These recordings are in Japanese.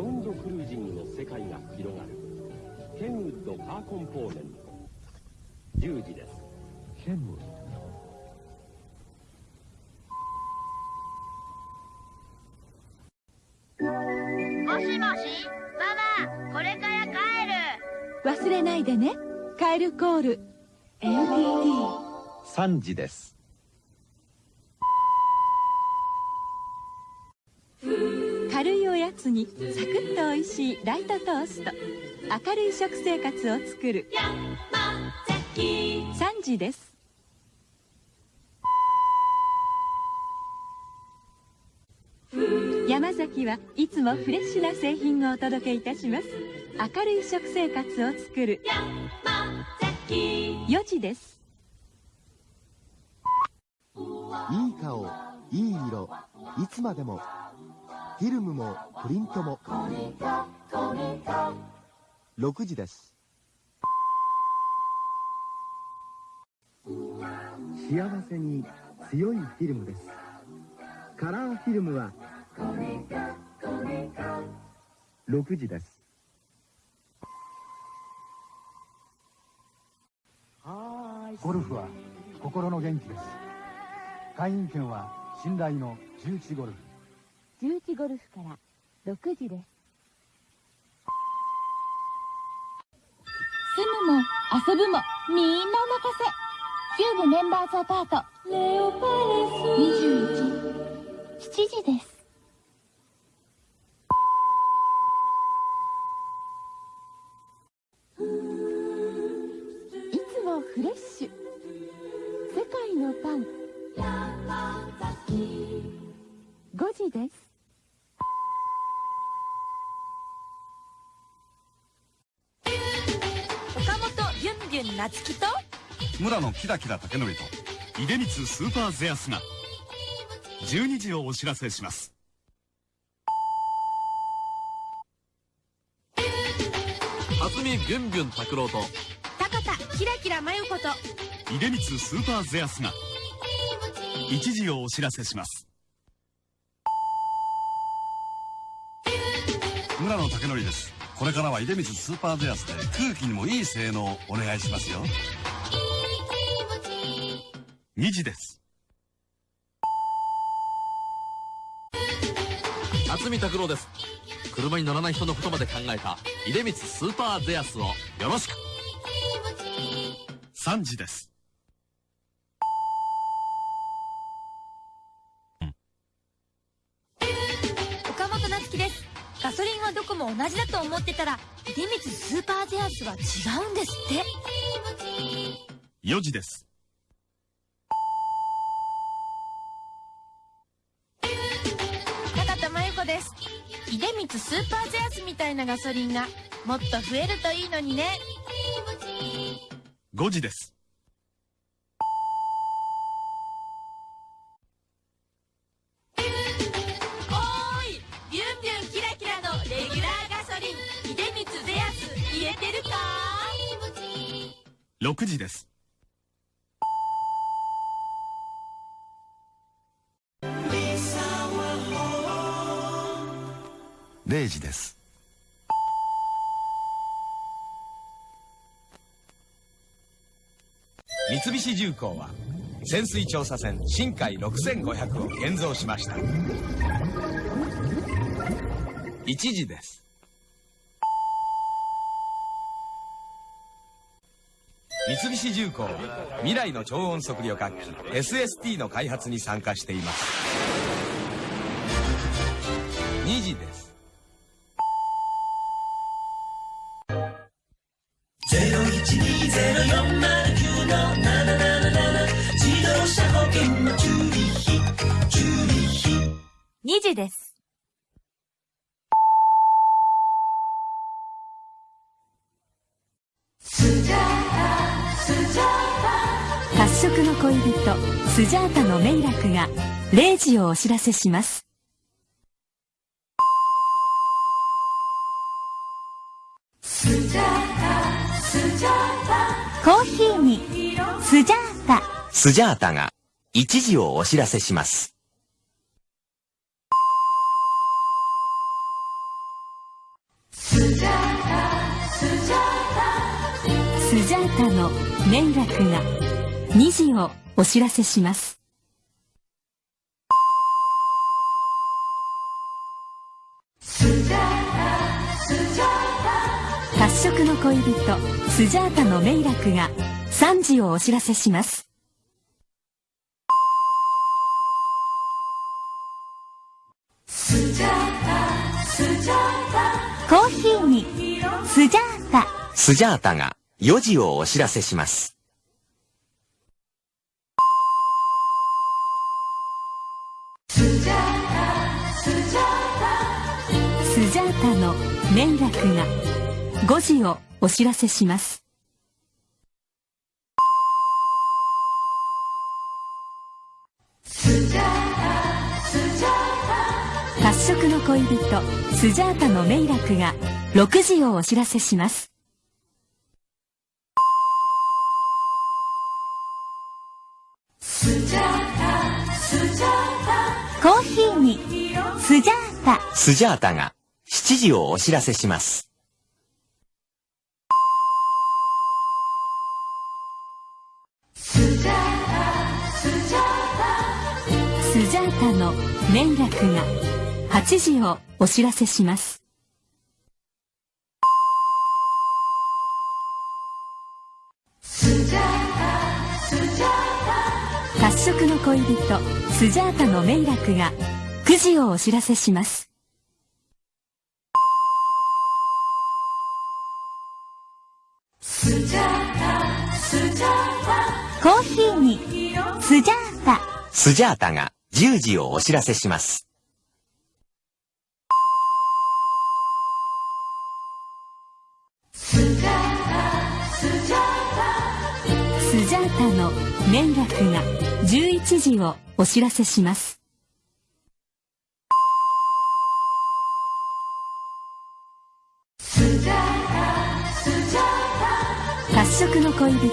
ウンドクルージングの世界が広がる。ケンウッドカーコンポーネント。10時です。ケン？ウッドもしもしママこれから帰る。忘れないでね。カエル。コール NTT 3時です軽いおやつにサクッと美味しいライトトースト。明るい食生活を作る。3時です。山崎はいつもフレッシュな製品をお届けいたします。明るい食生活を作る。4時です。いい顔いい色いつまでもフィルムもプリントも。6時です。幸せに強いフィルムです。カラーフィルムは6時です。ゴルフは心の元気です。会員権は信頼の重地ゴルフ重地ゴルフから6時です。住むも遊ぶもみんなお任せ。キューブメンバーズアパート。21 7時です。いつもフレッシュ。世界のパン。5時です夏樹と？村野キラキラ竹則と出光スーパーゼアスが12時をお知らせします。渥美ビュンビュン拓郎と高田キラキラまゆこと。出光スーパーゼアスが1時をお知らせします。村野竹則ですこれからは出光スーパーゼアスで空気にもいい性能をお願いしますよ。2時です。渥美拓郎です。車に乗らない人のことまで考えた。出光スーパーゼアスをよろしく。3時ですも同じだと思ってたら出光スーパーゼアスは違うんですって。4時です。高田真由子です。出光スーパーゼアスみたいなガソリンがもっと増えるといいのにね。5時です6時です。0時です。三菱重工は潜水調査船深海6500を建造しました。1時です三菱重工は未来の超音速旅客機 SST の開発に参加しています。2時です。2時です褐色の恋人スジャータのメイラクが0時をお知らせします。コーヒーにスジャータ。スジャータが1時をお知らせします。スジャータスジャータの連絡が2時をお知らせします。褐色の恋人スジャータのメイラクが3時をお知らせします。コーヒーにスジャータ。スジャータが4時をお知らせします。スジャータの連絡が5時をお知らせします。褐色の恋人スジャータのメイラクが6時をお知らせします。スジャータが7時をお知らせします。スジャータの連絡が8時をお知らせします。褐色の恋人スジャータのメイラクが9時をお知らせしますコーヒーにスジャータ。スジャータが10時をお知らせします。スジャータの連絡が11時をお知らせします。褐色の恋人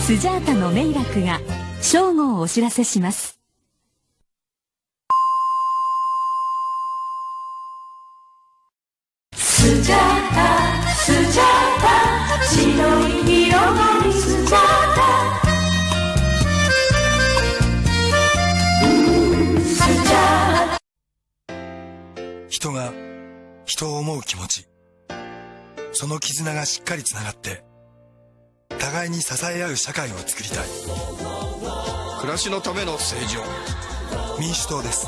スジャータのメイラクが正午をお知らせします。スジャータスジャータ白いスジャータ。スジャー人が人を思う気持ち。その絆がしっかりつながって互いに支え合う社会を作りたい。暮らしのための政治を。民主党です。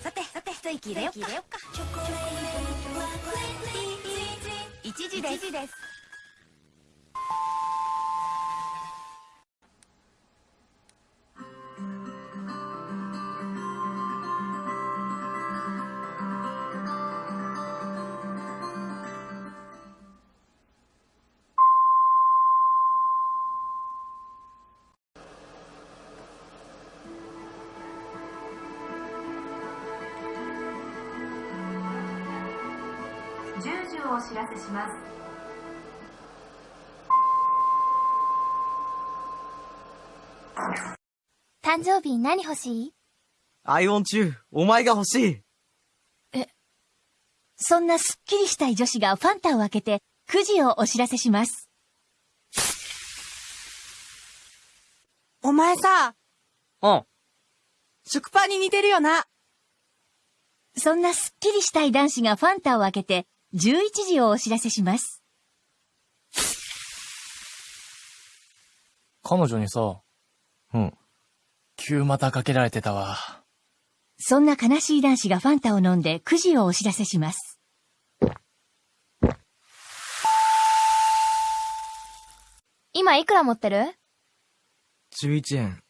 さてさて一息入れよっか。一時ですします誕生日何欲しい？アイオン中、お前が欲しい。そんなすっきりしたい女子がファンタを開けて9時をお知らせしますお前さ、うん。食パンに似てるよな。そんなすっきりしたい男子がファンタを開けて11時をお知らせします彼女にさ、うん。急股かけられてたわ。そんな悲しい男子がファンタを飲んで9時をお知らせします今いくら持ってる？11円。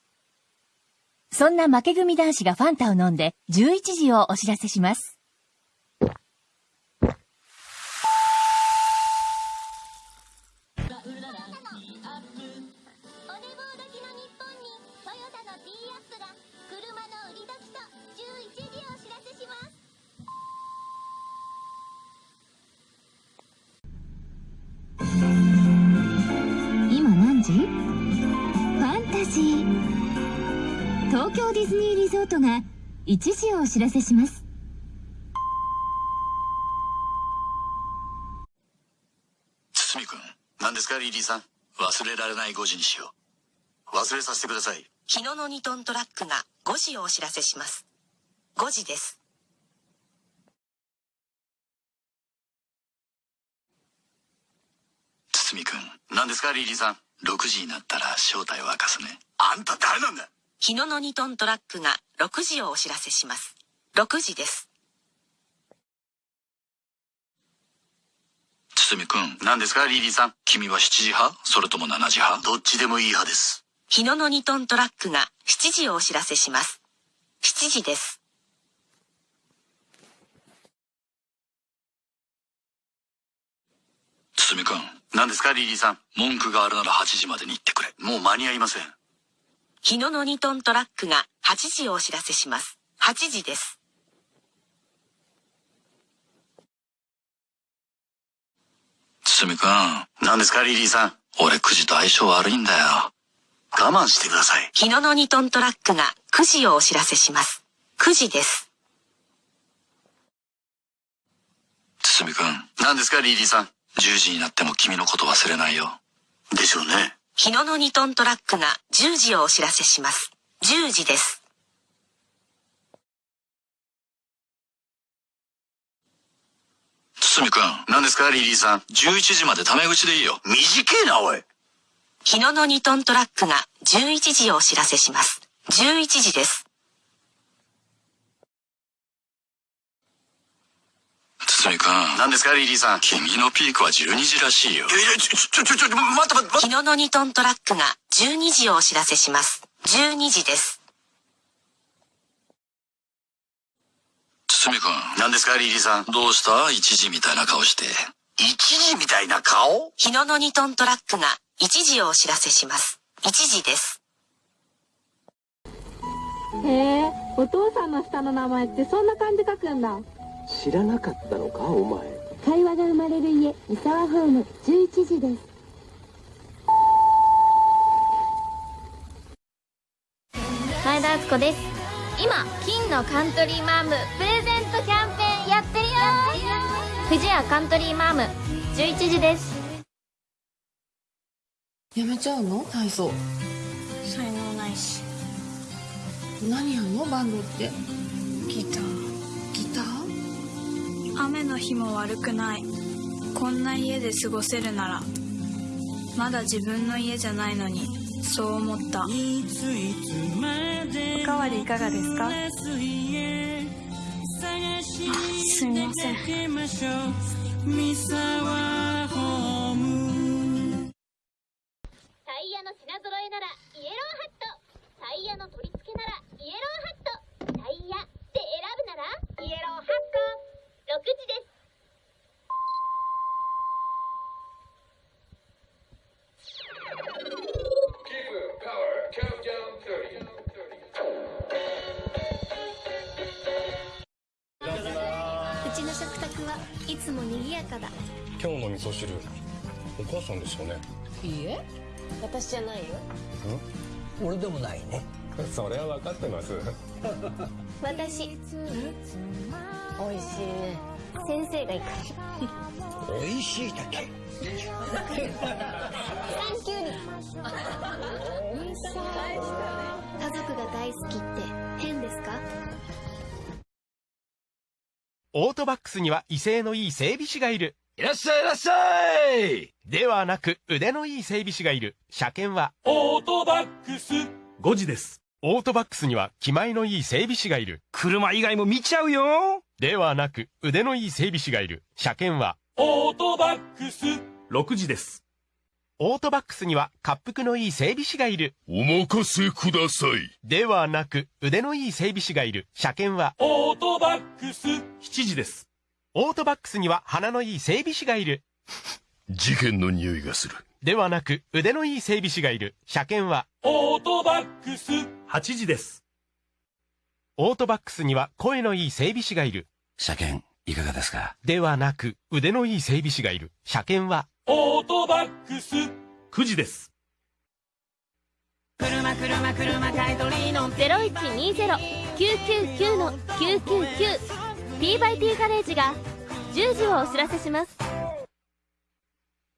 そんな負け組男子がファンタを飲んで11時をお知らせします時ファンタジー。東京ディズニーリゾートが一時をお知らせします。堤君何ですかリリーさん？忘れられない5時にしよう。忘れさせてください。日野の2トントラックが5時をお知らせします。5時です。堤君何ですかリリーさん？6時になったら正体を明かすね。あんた誰なんだ？日野の2トントラックが6時をお知らせします。6時です。堤君。何ですか？リリーさん。君は7時派？それとも7時派？どっちでもいい派です。日野の2トントラックが7時をお知らせします。7時です。堤君何ですかリリーさん？文句があるなら8時までに行ってくれ。もう間に合いません。日野の2トントラックが8時をお知らせします。8時です。堤君。何ですかリリーさん？俺9時と相性悪いんだよ。我慢してください。日野の2トントラックが9時をお知らせします。9時です。堤君。何ですかリリーさん？10時になっても君のこと忘れないよ。でしょうね。日野の2トントラックが10時をお知らせします。10時です。堤君何ですか？リリーさん。11時までタメ口でいいよ。短えなおい。日野の2トントラックが11時をお知らせします。11時です何ですかリリーさん？君のピークは12時らしいよ。いやいやちょちょちょちょ待って待って日野の2トントラックが12時をお知らせします。12時です。堤君。何ですかリリーさん？どうした？1時みたいな顔して。1時みたいな顔？日野の2トントラックが1時をお知らせします。1時です。へえお父さんの下の名前ってそんな感じ書くんだ知らなかったのかお前。会話が生まれる家三沢ホーム11時です。前田敦子です。今金のカントリーマームプレゼントキャンペーンやってるよ富士屋カントリーマーム11時です。やめちゃうの？体操。才能ないし。何やんの？バンドって。ギターギター雨の日も悪くない。こんな家で過ごせるならまだ自分の家じゃないのにそう思った。おかわりいかがですか？あすみませんお母さんですよね？いいえ。私じゃないよ。ん？俺でもないね。それは分かってます。私。美味しいね。先生が行く。美味しいだけ。サンキューに。家族が大好きって。変ですか？オートバックスには威勢のいい整備士がいる。いらっしゃいいらっしゃいではなく腕のいい整備士がいる。車検はオートバックス5時です。オートバックスには気前のいい整備士がいる。車以外も見ちゃうよではなく腕のいい整備士がいる。車検はオートバックス6時です。オートバックスには滑腹のいい整備士がいる。お任せくださいではなく腕のいい整備士がいる。車検はオートバックス7時です。オートバックスには鼻のいい整備士がいる。事件の匂いがするではなく腕のいい整備士がいる。車検はオートバックス8時です。オートバックスには声のいい整備士がいる。車検いかがですか？ではなく腕のいい整備士がいる。車検はオートバックス9時です。車車車買い取りの0120-999の999 T by T ガレージが10時をお知らせします。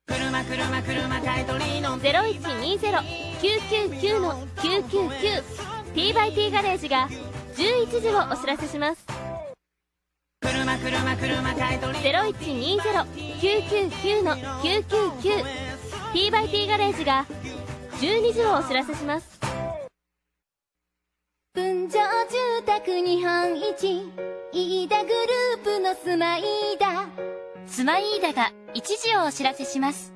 車車車買い取りの0120-999の999 T by T ガレージが11時をお知らせします。車車車買い取り0120-999の999 T by T ガレージが12時をお知らせします。日本一飯田グループのスマイーダ。スマイーダが1時をお知らせします。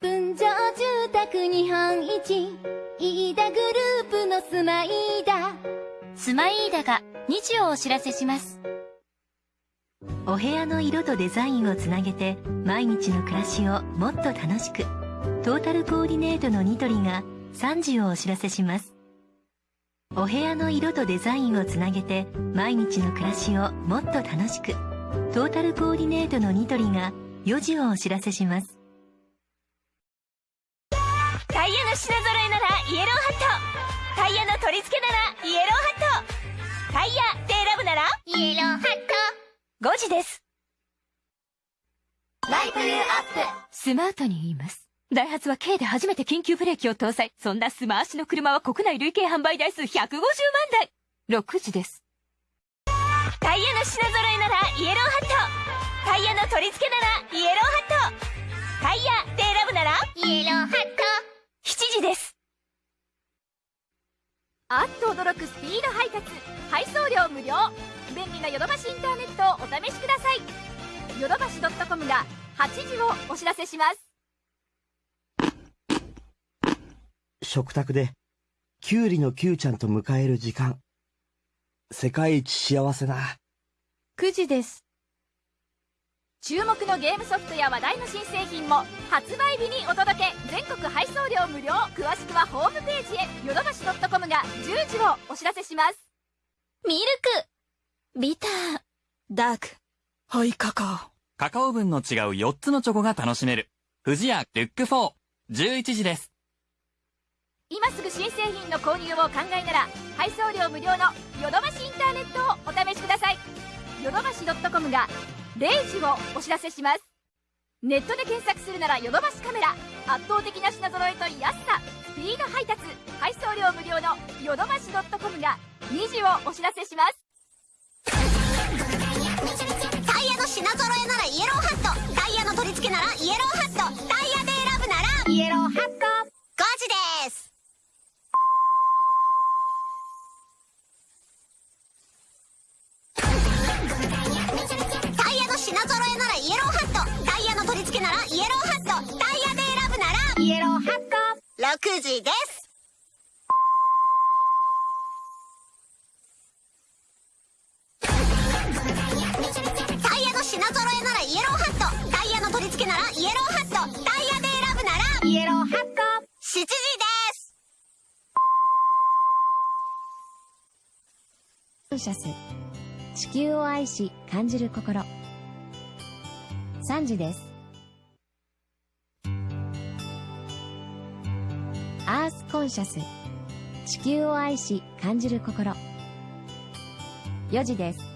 分譲住宅日本一飯田グループのスマイーダ。スマイーダが2時をお知らせします。お部屋の色とデザインをつなげて毎日の暮らしをもっと楽しくトータルコーディネートのニトリが3時をお知らせしますお部屋の色とデザインをつなげて毎日の暮らしをもっと楽しくトータルコーディネートのニトリが4時をお知らせします。タイヤの品揃えならイエローハット。タイヤの取り付けならイエローハット。タイヤで選ぶならイエローハット。5時です。 Light you up。スマートに言います。ダイハツは K で初めて緊急ブレーキを搭載。そんなスマアシの車は国内累計販売台数150万台。6時です。タイヤの品揃えならイエローハットタイヤの取り付けならイエローハットタイヤで選ぶならイエローハット7時ですあっと驚くスピード配達。配送料無料。便利なヨドバシインターネットをお試しください。ヨドバシ .com が8時をお知らせします。食卓で、キュウリのキュウちゃんと迎える時間。世界一幸せな。9時です。注目のゲームソフトや話題の新製品も発売日にお届け全国配送料無料詳しくはホームページへヨドバシ .com が10時をお知らせしますミルクビターダークホイカカオカカオ分の違う4つのチョコが楽しめる。富士屋ルック4、11時です。今すぐ新製品の購入を考えなら配送料無料のヨドバシインターネットをお試しください。ヨドバシ .com が0時をお知らせします。ネットで検索するならヨドバシカメラ。圧倒的な品揃えと安さ。スピード配達。配送料無料のヨドバシ .com が2時をお知らせします。タイヤの品揃えならイエローハット。タイヤの取り付けならイエローハット。タイヤで選ぶならイエローハット。5時です。付けならイエローハット。タイヤで選ぶならイエローハット。6時です品揃えならイエローハット。タイヤの取り付けならイエローハット。タイヤで選ぶならイエローハット。7時ですコンシャス地球を愛し感じる心3時ですアースコンシャス地球を愛し感じる心。4時です。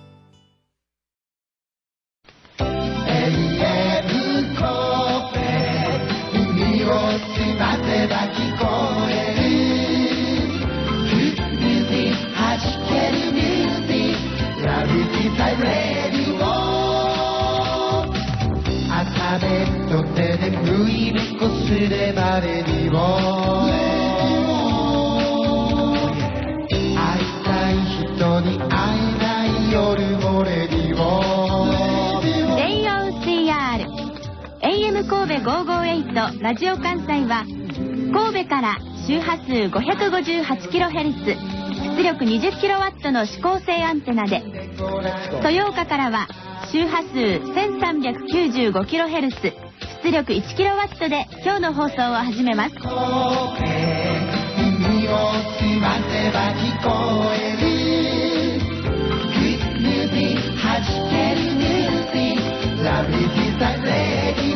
人に会えない夜もレディオ。JOCR AM 神戸558ラジオ関西は神戸から周波数 558kHz 出力 20kW の指向性アンテナで。豊岡からは周波数 1395kHz 出力 1kW で今日の放送を始めます。耳を澄ませば聞こえる Gravity that lady.